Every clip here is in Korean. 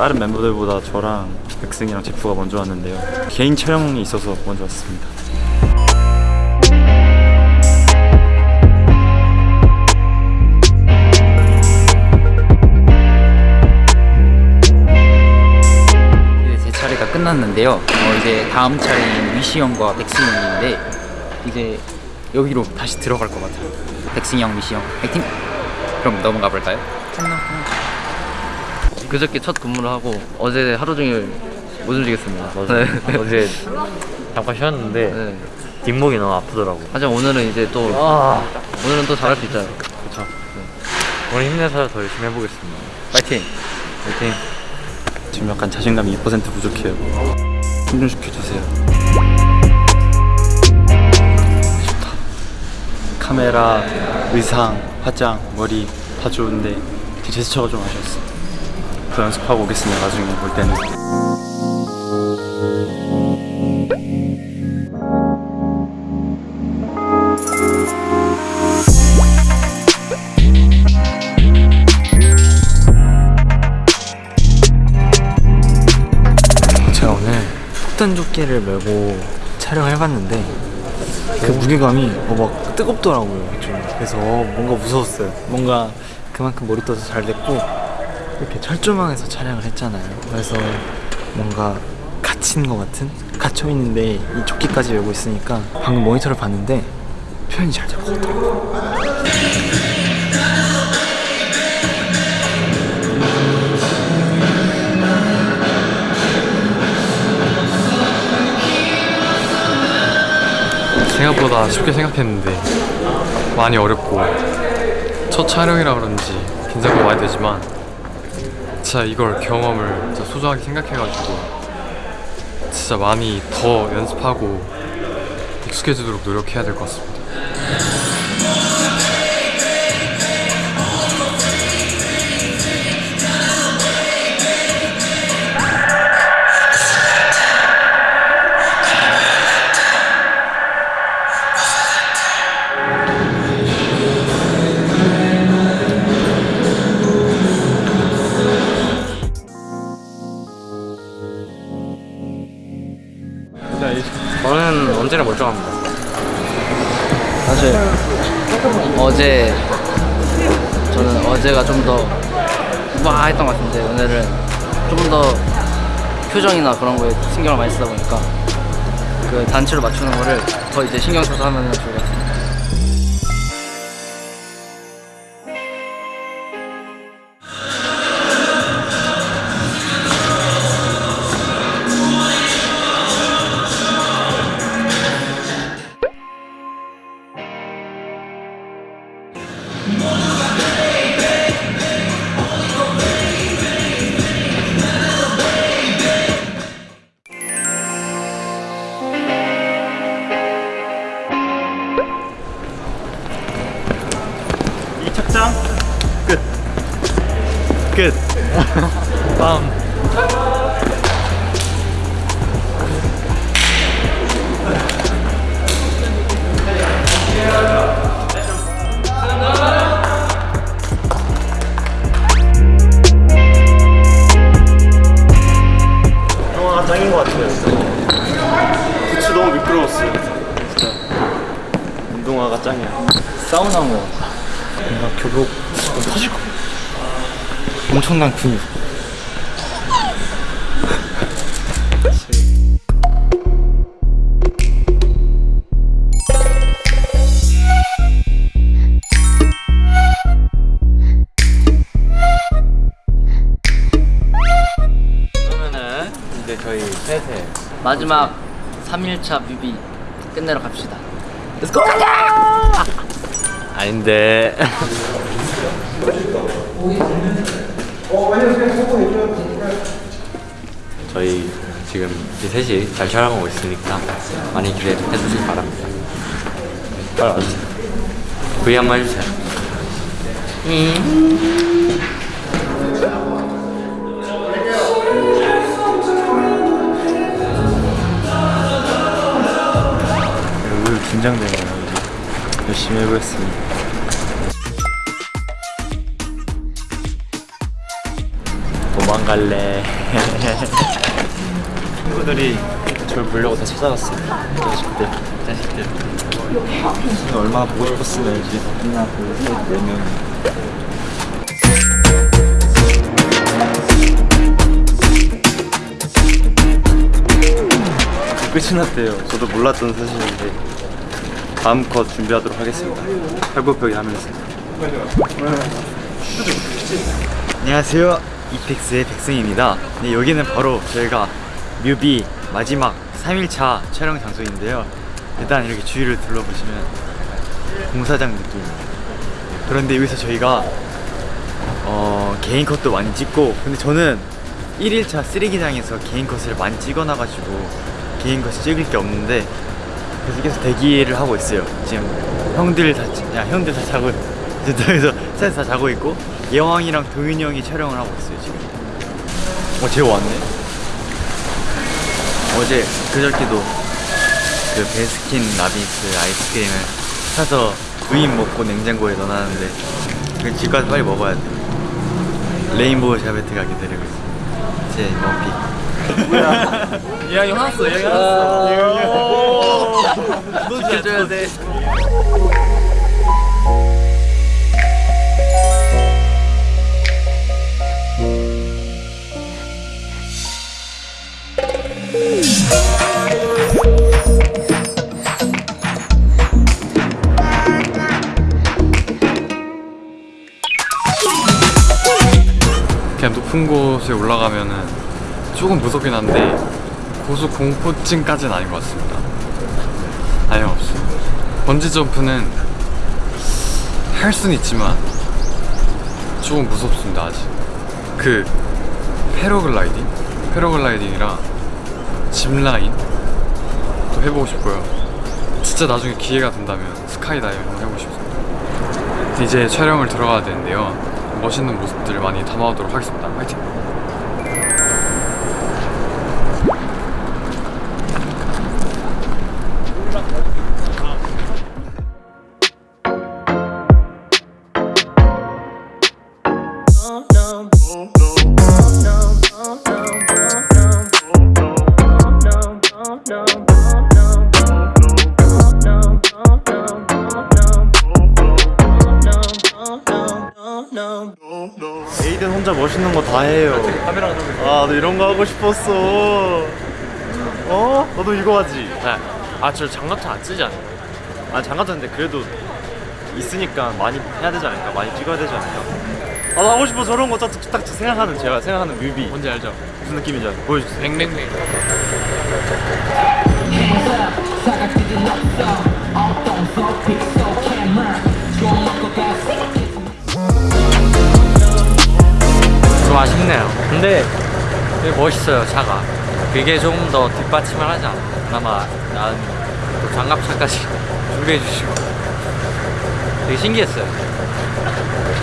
다른 멤버들보다 저랑 백승이랑 제프가 먼저 왔는데요. 개인 촬영이 있어서 먼저 왔습니다. 이제 제 차례가 끝났는데요. 어, 이제 다음 차례인 위시 형과 백승 형인데 이제 여기로 다시 들어갈 것 같아요. 백승 형, 위시 형, 파이팅! 그럼 넘어가 볼까요? 그저께 첫 근무를 하고 어제 하루 종일 못 움직였습니다. 네. 어제 잠깐 쉬었는데 네. 뒷목이 너무 아프더라고. 하지만 오늘은 이제 또 아, 오늘은 또 잘할 수 있잖아요. 그렇죠. 오늘 힘내서 더 열심히 해보겠습니다. 파이팅! 화이팅. 지금 약간 자신감이 2% 부족해요. 힘좀 시켜주세요. 좋다. 카메라, 의상, 화장, 머리 다 좋은데 제 제스처가 좀 아쉬웠어. 더 연습하고 오겠습니다. 나중에 볼 때는. 제가 오늘 폭탄 조끼를 메고 촬영을 해봤는데 그 무게감이 어, 막 뜨겁더라고요 좀 그래서 뭔가 무서웠어요 뭔가 그만큼 머리도 잘 됐고 이렇게 철조망에서 촬영을 했잖아요. 그래서 뭔가 갇힌 것 같은? 갇혀있는데 이 조끼까지 메고 있으니까 방금 모니터를 봤는데 표현이 잘 될 것 같아요. 생각보다 쉽게 생각했는데 많이 어렵고 첫 촬영이라 그런지 긴장도 많이 되지만 진짜 이걸 경험을 진짜 소중하게 생각해가지고 진짜 많이 더 연습하고 익숙해지도록 노력해야 될 것 같습니다. 멀쩡합니다. 사실 어제 저는 어제가 좀 더 우아했던 것 같은데 오늘은 좀 더 표정이나 그런 거에 신경을 많이 쓰다 보니까 그 단추를 맞추는 거를 더 이제 신경 써서 하면 좋을 것 같습니 끝. 영화가 짱인 것 같아요. 부츠 너무 미끄러웠어요. 진짜. 운동화가 짱이야. 사우나 뭐 뭔가 교복 좀 터질 것 엄청난 근육 그러면은 이제 저희 셋에 마지막 3일차 뮤비 끝내러 갑시다. 아닌데. 저희 지금 이제 셋이 잘 촬영하고 있으니까 많이 기대해 주시기 바랍니다. 빨리 와주세요. V 한번 해주세요. 오늘 긴장되네요. 열심히 해보겠습니다. 갈래. 친구들이 저를 보려고 다 찾아왔어요. 자식들. 자식들. 얼마나 보고 싶었으면 알지. 하나, 둘, 셋, 네 명. 끝이 났대요. 저도 몰랐던 사실인데 마음껏 준비하도록 하겠습니다. 팔굽혀펴기 하면서. 안녕하세요. 이펙스의 백승입니다. 네, 여기는 바로 저희가 뮤비 마지막 3일차 촬영 장소인데요. 일단 이렇게 주위를 둘러보시면 공사장 느낌입니다. 그런데 여기서 저희가 어, 개인 컷도 많이 찍고 근데 저는 1일차 쓰레기장에서 개인 컷을 많이 찍어놔가지고 개인 컷을 찍을 게 없는데 그래서 계속 대기를 하고 있어요 지금 형들 다, 자- 야 형들 다 자고 저기서 셋다 자고 있고 예왕이랑 동윤이 형이 촬영을 하고 있어요 지금. 어 재호 왔네? 어제 그저께도 그 베스킨 라빈스 아이스크림을 사서 두입 먹고 냉장고에 넣어놨는데 그집 가서 빨리 먹어야 돼. 레인보우 샤베트가 기다리고 있어. 제 원픽. 이야기 화났어 이야기 화났어 지켜줘야 돼 그냥 높은 곳에 올라가면은 조금 무섭긴 한데 고소 공포증까지는 아닌 것 같습니다. 아예 없어요. 번지 점프는 할 수는 있지만 조금 무섭습니다 아직. 그 패러글라이딩, 패러글라이딩이랑 짚라인 또 해보고 싶고요. 진짜 나중에 기회가 된다면 스카이다이빙 해보고 싶습니다. 이제 촬영을 들어가야 되는데요. 멋있는 모습들을 많이 담아오도록 하겠습니다. 화이팅! 에이든 혼자 멋있는 거 다 해요 아 너 이런 거 하고 싶었어 어? 너도 이거 하지? 아저 장갑차 안 쓰지 않나요? 아 장갑차인데 그래도 있으니까 많이 해야 되지 않을까? 많이 찍어야 되지 않을까? 아, 나 하고 싶어 저런 거 딱, 딱 생각하는 제가 생각하는 뮤비 뭔지 알죠? 무슨 느낌인지 알아요? 보여주세요 뱅뱅뱅 좀 아쉽네요. 근데 되게 멋있어요 차가. 그게 좀 더 뒷받침을 하지 않나. 그나마 나은 또 장갑차까지 준비해 주시고. 되게 신기했어요.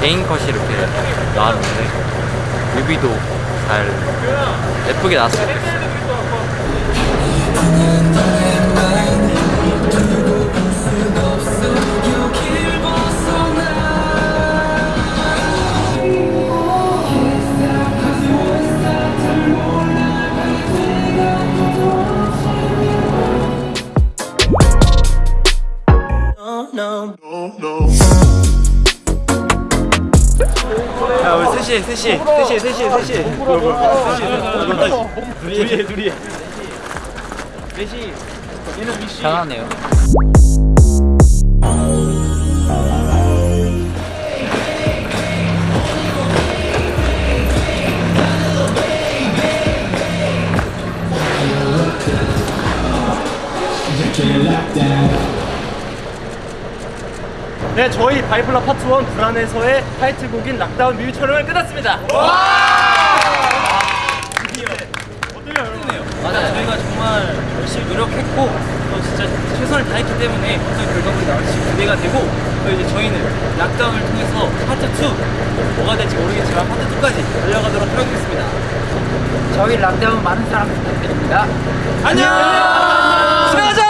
개인 컷이 이렇게 나왔는데 뮤비도 잘 예쁘게 나왔으면 좋겠어요 야 우리 셋이 셋이 셋이 셋이 셋이 셋이 둘이 해 둘이 해 편하네요. 네 저희 Bipolar 파트 1 불안의 서의 타이틀곡인 Lock Down 뮤비 촬영을 끝났습니다 맞아요. 저희가 정말 열심히 노력했고 또 진짜 최선을 다했기 때문에 어떤 결과물이 나올지 기대가 되고 또 이제 저희는 Lock Down을 통해서 파트 2 뭐가 될지 모르겠지만 파트 2까지 달려가도록 하겠습니다. 저희 Lock Down 많은 사랑 부탁드립니다. 안녕!